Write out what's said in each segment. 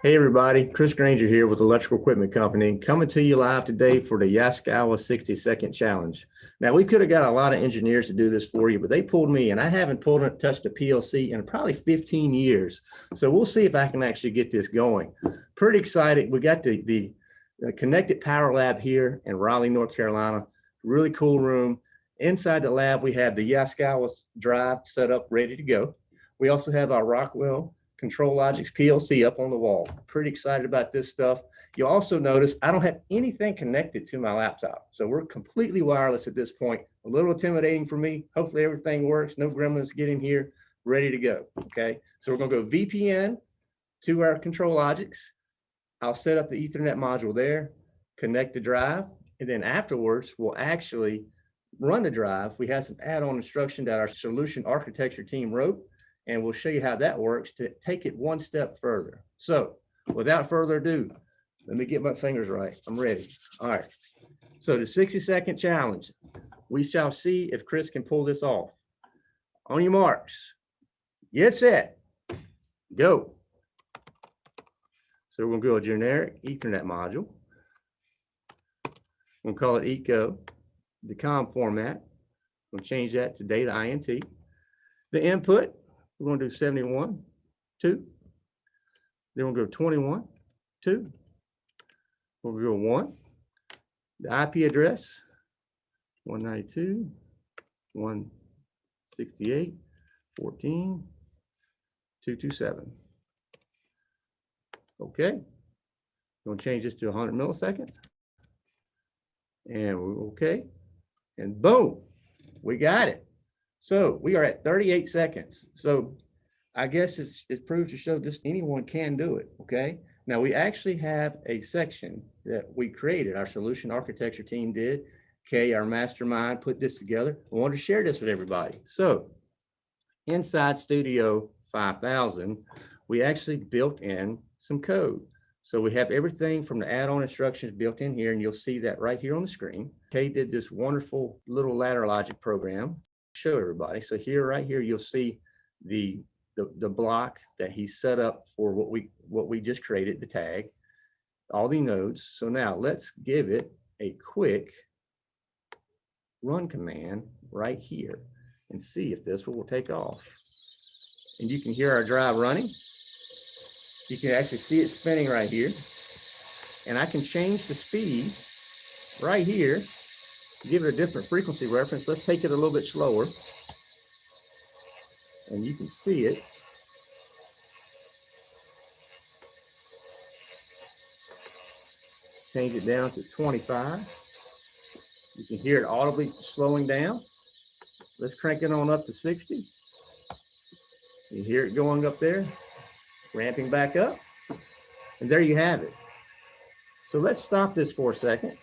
Hey everybody, Chris Granger here with Electrical Equipment Company, coming to you live today for the Yaskawa 60 second challenge. Now we could have got a lot of engineers to do this for you, but they pulled me and I haven't pulled and touched a PLC in probably 15 years. So we'll see if I can actually get this going. Pretty excited. We got the, the, Connected Power Lab here in Raleigh, North Carolina. Really cool room. Inside the lab, we have the Yaskawa drive set up, ready to go. We also have our Rockwell ControlLogix PLC up on the wall. Pretty excited about this stuff. You also notice I don't have anything connected to my laptop. So we're completely wireless at this point. A little intimidating for me. Hopefully everything works. No gremlins get in here. Ready to go. Okay. So we're going to go VPN to our ControlLogix. I'll set up the ethernet module there, connect the drive, and then afterwards we'll actually run the drive. We have some add-on instruction that our solution architecture team wrote and we'll show you how that works to take it one step further. So without further ado, let me get my fingers right. I'm ready. All right. So the 60 second challenge, we shall see if Chris can pull this off. On your marks, get set, go. So we're gonna go a generic ethernet module. We'll call it eco, the COM format. We'll change that to data INT. The input, we're going to do 71, 2. Then we'll go 21, 2. We'll go 1. The IP address, 192, 168, 14, 227. Okay. We're Going to change this to 100 milliseconds. And we're okay. And boom, we got it. So we are at 38 seconds. So I guess it's, it's proved to show this anyone can do it. Okay. Now we actually have a section that we created, our solution architecture team did. Okay, our mastermind put this together. I wanted to share this with everybody. So inside Studio 5000, we actually built in some code. So we have everything from the add-on instructions built in here, and you'll see that right here on the screen. Kay did this wonderful little ladder logic program show everybody. So here, right here, you'll see the, the, the block that he set up for what we, what we just created, the tag, all the nodes. So now let's give it a quick run command right here and see if this will take off. And you can hear our drive running. You can actually see it spinning right here. And I can change the speed right here give it a different frequency reference, let's take it a little bit slower. And you can see it. Change it down to 25. You can hear it audibly slowing down. Let's crank it on up to 60. You hear it going up there, ramping back up. And there you have it. So let's stop this for a second.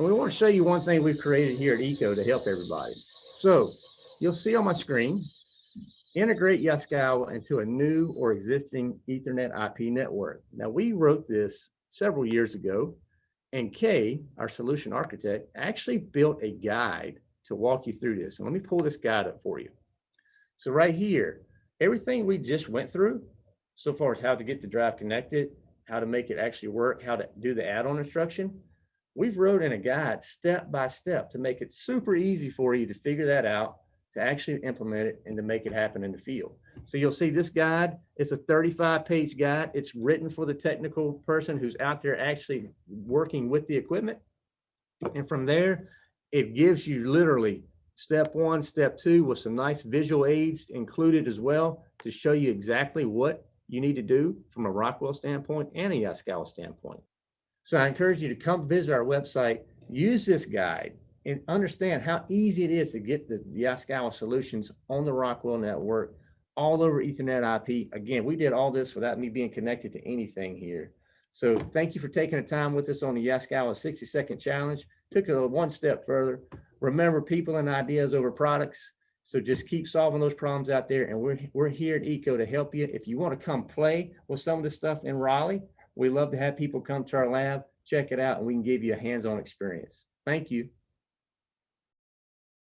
And we want to show you one thing we've created here at ECO to help everybody. So you'll see on my screen, integrate Yaskawa into a new or existing ethernet IP network. Now we wrote this several years ago and Kay, our solution architect, actually built a guide to walk you through this. And let me pull this guide up for you. So right here, everything we just went through so far as how to get the drive connected, how to make it actually work, how to do the add-on instruction, we've wrote in a guide step by step to make it super easy for you to figure that out, to actually implement it and to make it happen in the field. So you'll see this guide, it's a 35 page guide. It's written for the technical person who's out there actually working with the equipment. And from there, it gives you literally step one, step two with some nice visual aids included as well to show you exactly what you need to do from a Rockwell standpoint and a Yaskawa standpoint. So I encourage you to come visit our website, use this guide, and understand how easy it is to get the, Yaskawa solutions on the Rockwell network, all over Ethernet IP. Again, we did all this without me being connected to anything here. So thank you for taking the time with us on the Yaskawa 60 second challenge. Took it one step further. Remember people and ideas over products. So just keep solving those problems out there. And we're, we're here at ECO to help you. If you want to come play with some of this stuff in Raleigh, we love to have people come to our lab, check it out, and we can give you a hands-on experience. Thank you.